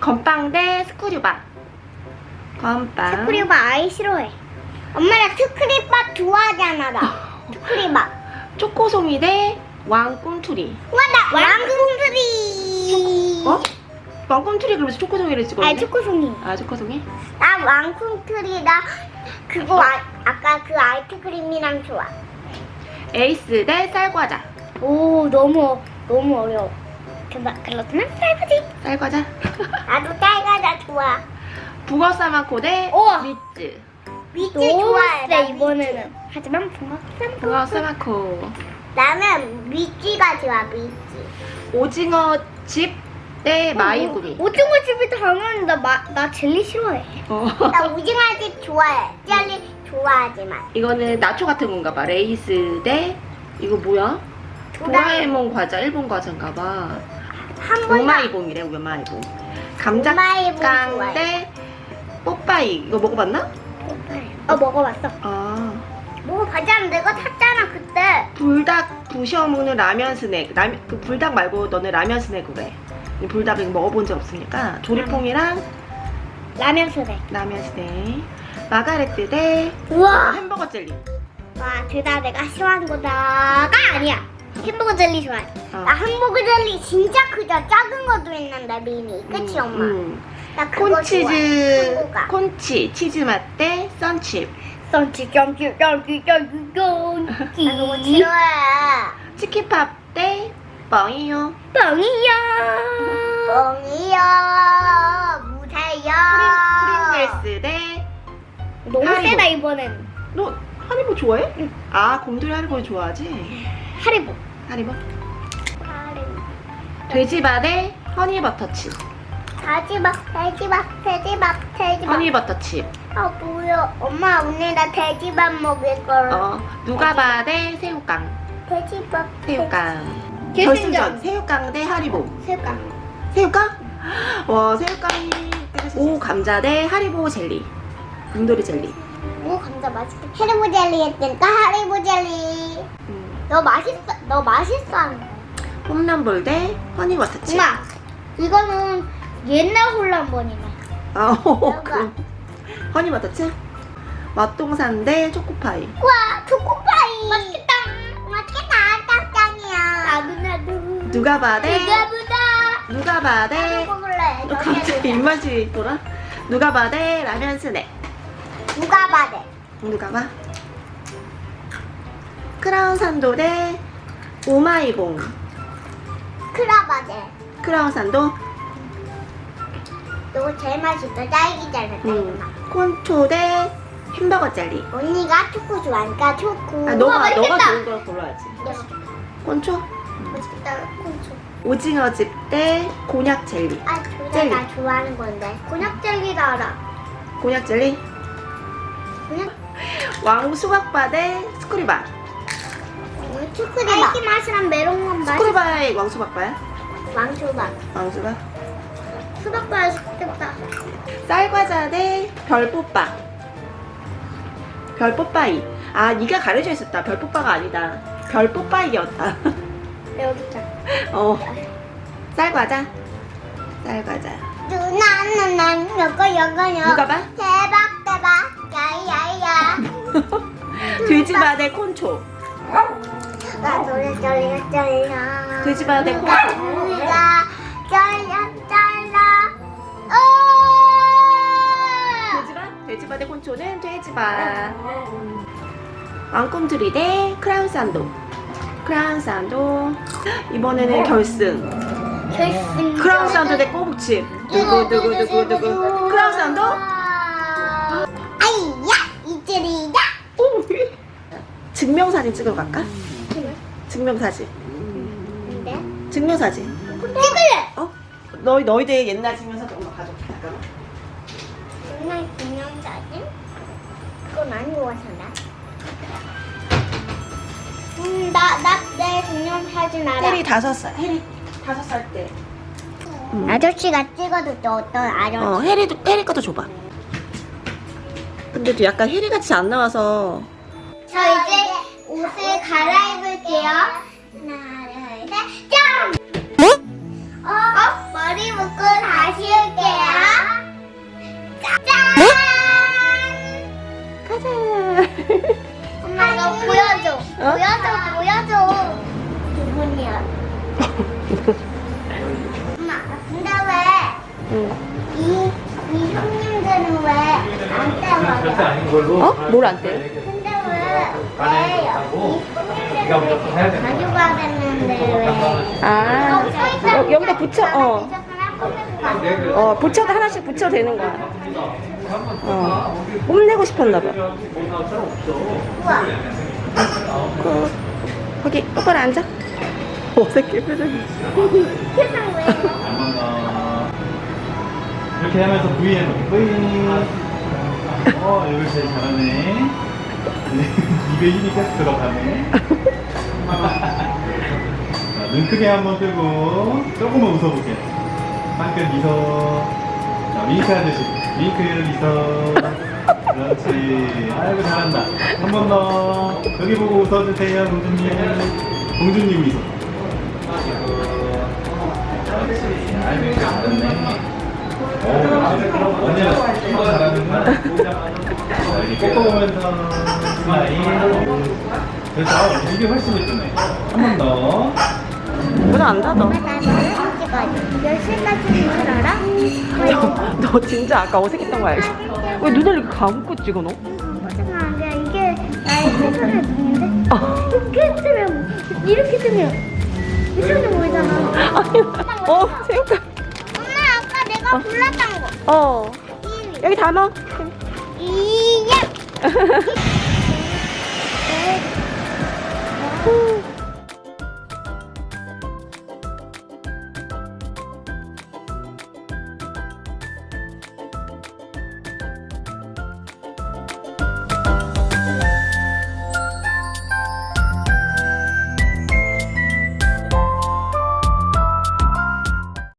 건빵 대 스크류바. 건빵. 스크류바 아이 싫어해. 엄마 나 스크류바 좋아하잖아 나. 스크류바. 초코송이 대 왕꿈틀이. 와나 왕꿈틀이. 어? 왕꿈틀이 그러면서 초코송이를 찍었네. 아 초코송이. 아, 초코송이? 나 왕꿈틀이다. 그거 아, 아까 그 아이스크림이랑 좋아. 에이스 대 쌀과자. 오 너무 너무 어려워. 그나 그렇구나 쌀바지. 쌀과자. 나도 쌀과자 좋아. 북어 사마코 대 우와. 미츠. 너무 좋아해. 세, 나 이번에는. 하지만 붕어 쌈 북어 사마코. 미치. 나는 미치가 좋아 미치. 오징어 집대 마이구미. 오징어 집이 당연히 나, 마, 나 젤리 싫어해. 어. 나 오징어 집 좋아해. 젤리 좋아하지만. 이거는 나초 같은 건가 봐. 레이스 대 이거 뭐야? 도라에몽 과자 일본 과자인가 봐. 한 번. 우마이봉이래 우마이봉. 우마이봉 감자깡. 대 뽀빠이. 이거 먹어봤나? 어 먹어봤어. 아. 뭐 과자는 내가 탔잖아 그때. 불닭 부셔 먹는 라면 스낵. 라면 그 불닭 말고 너는 라면 스낵으로 해. 이 불닭을 먹어본 적 없으니까 죠리퐁이랑 라면 스낵. 라면 스낵. 마가레트 대 우와. 햄버거 젤리. 와, 둘 다 내가 싫어하는 거다가 아니야. 햄버거 젤리 좋아해. 어. 나 hamburg 젤리 진짜 크다. 작은 것도 있는데 미니. 그치 음, 엄마? 음. 나 그거 콘치즈 좋아해. 콘치 치즈 맛대 썬칩. 썬치 썬치 썬치 썬치 썬치. 나 그거 싫어해. 치킨팝 대 뻥이요. 빵이야. 뻥이야. 무세요. 프링글스 대 너무 하리보. 세다 이번엔. 너 하리보 좋아해? 아 곰돌이 하리보 좋아하지? 하리보. 하리보. 돼지바 대 허니버터칩. 돼지밥, 돼지밥, 돼지밥, 돼지밥. 허니버터칩. 아 뭐야? 엄마 오늘 나 돼지밥 먹을 거라. 어 누가바 대 새우깡. 돼지밥. 새우깡. 결승전. 결승전 새우깡 대 하리보. 새우깡. 새우깡? 와 새우깡이 오 감자 대 하리보 젤리. 곰돌이 젤리. 오 감자 맛있겠다. 하리보 젤리 했으니까 하리보 젤리. 음. 너 맛있어. 너 맛있어. 홈런볼 대 허니버터칩. 엄마, 이거는 옛날 홀란번이네. 아, 어, 그 허니버터칩. 맛동산 대 초코파이. 와 초코파이. 맛있겠다. 맛있겠다. 짱짱이야. 나도 나도. 누가바 대 누가 보다. 누가바 대 먹을래. 너 갑자기 입맛이 돌아? 누가바 대 라면 스낵. 누가 봐대. 누가바. 크라운 산도 대 오마이봉. 크라바대. 크라운 산도. 이거 제일 맛있어. 딸기 젤리. 음. 콘초 대 햄버거 젤리. 언니가 초코 좋아하니까 초코. 아, 너가 우와, 너가. 좋은 걸 골라야지. 콘초. 맛있겠다. 콘초. 오징어 집 대 곤약 젤리. 아, 둘 젤리. 다나 좋아하는 건데. 곤약 젤리도 알아. 곤약 젤리. 곤약 왕 수박바 대 스크류바. 초코리바. 딸기 맛이랑 메론맛 맛. 스크류바의 왕 수박바야? 왕초밥. 왕 수박. 수박 맛있겠다. 쌀과자 대 별뽀빠. 별뽀빠이. 아, 네가 가려져 있었다. 별뽀빠가 아니다. 별뽀빠이였다. 여기 있다. 어. 쌀과자. 쌀과자. 누나는 난 여거 여거요. 누가 봐? 대박 대박. 야야야. 돼지바 대 콘초. 나 노래 쩔려 쩔려. 돼지바 대 콘초. 우리가 쩔려 쩔려. 어. 돼지바? 돼지바 대 콘초는 돼지바. 왕꿈틀이 대 크라운 산도. 크라운 산도. 이번에는 결승. 결승. 크라운 산도 대 꼬북칩. 누구 누구 누구 누구. 크라운 산도? 아이야 이들이야. 오. 증명사진 찍으러 갈까? 증명사진. 근데 증명사진. 찍을래. 어? 너희 너희들 옛날 증명사진 엄마 가져올게. 잠깐만. 정말 기념사진? 그건 안 좋아서 나. 음, 나, 나, 내 기념사진 알아. 해리 다섯 살. 해리 다섯 살 때. 아저씨가 찍어도 또 어떤 아저씨. 어, 해리도 해리 것도 줘봐. 근데도 약간 해리 같이 안 나와서 저 이제 옷을 갈아입을게요. 하나, 둘, 셋, 짠! 어? 머리 묶고 다시 올게요. 짠! 가자. 엄마 이거 보여줘. 어? 보여줘, 보여줘. 기분이야. 엄마, 근데 왜 응. 이, 이 형님들은 왜 안 떼버려? 어? 뭘 안 떼요? 아, 여, 여기다 붙여. 어. 어. 어, 붙여도 하나씩 붙여도 되는 거야. 어. 뽐내고 싶었나 봐. 어, 거기 똑바로 앉아. 어색해 표정이. 어, 이렇게 하면서 V에 놓고 V 어 이걸 제일 잘하네 입에 힘이 계속 들어가네. 자, 눈 크게 한번 뜨고 조금만 웃어볼게 한끗 미소. 자 윙크 하듯이. 윙크 미소. 그렇지. 아이고 잘한다. 한 번 더. 여기 보고 웃어주세요 공주님. 공주님 미소 그렇지. 아이고 잘했네 언니가 더 잘하는구나. 자, 이렇게. 꺾어보면서 스마일. 그래서 이게 훨씬 예쁘네. 한 번 더. 문안 닫아. 10시까지는 줄 알아? 너, 너 진짜 아까 어색했던 거 알지? 왜 눈을 이렇게 감고 찍어 너? 이게 나의? 어. 이렇게 뜨면, 이렇게 뜨면 보이잖아. 아니, 어, 새우깡. 엄마, 아까 내가 골랐던 거. 어. 여기 다 넣어. 이야! Woo.